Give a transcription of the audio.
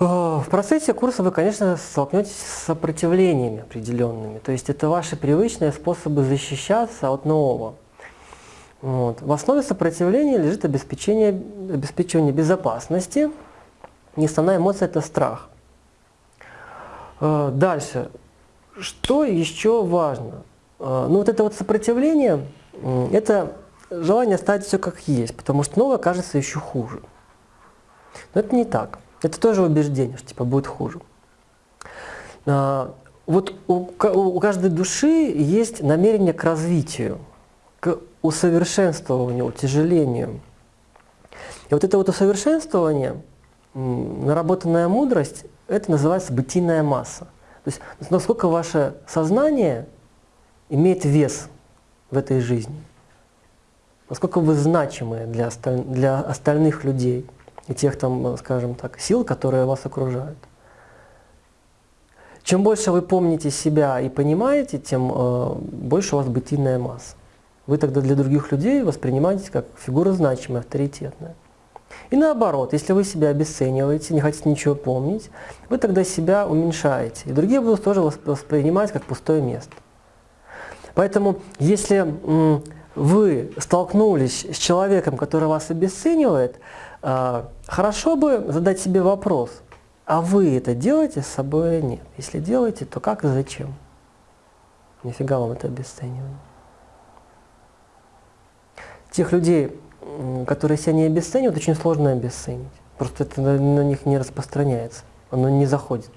В процессе курса вы, конечно, столкнетесь с сопротивлениями определенными. То есть это ваши привычные способы защищаться от нового. Вот. В основе сопротивления лежит обеспечение, обеспечивание безопасности. Основная эмоция – это страх. Э, дальше. Что еще важно? Э, ну вот это вот сопротивление – это желание оставить все как есть, потому что новое кажется еще хуже. Но это не так. Это тоже убеждение, что типа будет хуже. А, вот у, каждой души есть намерение к развитию, к усовершенствованию, утяжелению. И вот это вот усовершенствование, наработанная мудрость, это называется бытийная масса. То есть насколько ваше сознание имеет вес в этой жизни, насколько вы значимы для, осталь, для остальных людей и тех, там, скажем так, сил, которые вас окружают. Чем больше вы помните себя и понимаете, тем э, больше у вас бытийная масса. Вы тогда для других людей воспринимаетесь как фигура значимая, авторитетная. И наоборот, если вы себя обесцениваете, не хотите ничего помнить, вы тогда себя уменьшаете. И другие будут тоже воспринимать как пустое место. Поэтому, если вы столкнулись с человеком, который вас обесценивает, хорошо бы задать себе вопрос, а вы это делаете с собой или нет? Если делаете, то как и зачем? Нифига вам это обесценивание. Тех людей, которые себя не обесценивают, очень сложно обесценить. Просто это на них не распространяется, оно не заходит.